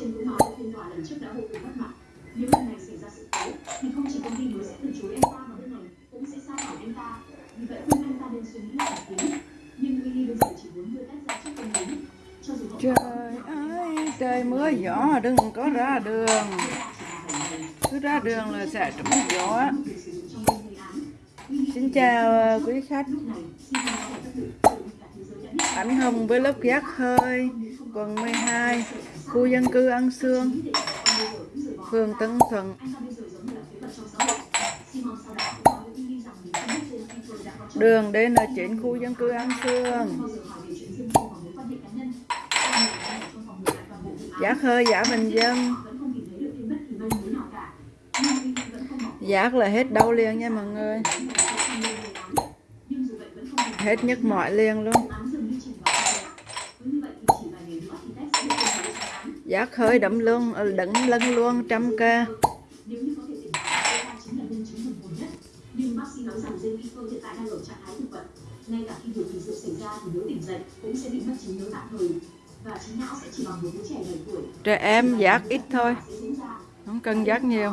trên cũng nói phiên tòa lần trước đã vô cùng mất mặt. Nếu lần này xảy ra sự cố, thì không chỉ công ty mới sẽ từ chối anh ta mà bên này cũng sẽ sa thải anh ta. Vì vậy khuyên anh ta nên suy nghĩ lại tí. Nhưng Willy bây giờ chỉ muốn đưa tách ra trước công lý. Trời ơi, trời mưa gió đừng có ra đường Cứ ra đường là sẽ trúng gió Xin chào quý khách Ảnh Hồng với lớp giác hơi Quận 12 Khu dân cư An Sương, Phường Tân Thuận. Đường DN9 khu dân cư An Sương. Giả khơi giả bình dân. Giác là hết đau liền nha mọi người. Hết nhức mỏi liền luôn. Giá khơi đậm luôn, ờ, đựng lân luôn trăm ca nhất. Nhưng bác sĩ nói rằng dây vi cơ hiện tại đang ở trạng thái thực vật. Ngay cả khi việc kỳ sự xảy ra thì nếu tỉnh dậy cũng sẽ bị mất trí nhớ tạm thời. Và trí não sẽ chỉ bằng một đứa trẻ 7 tuổi. Trẻ em giác ít thôi. Không cần giác nhiều